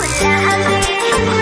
Yeah, I'm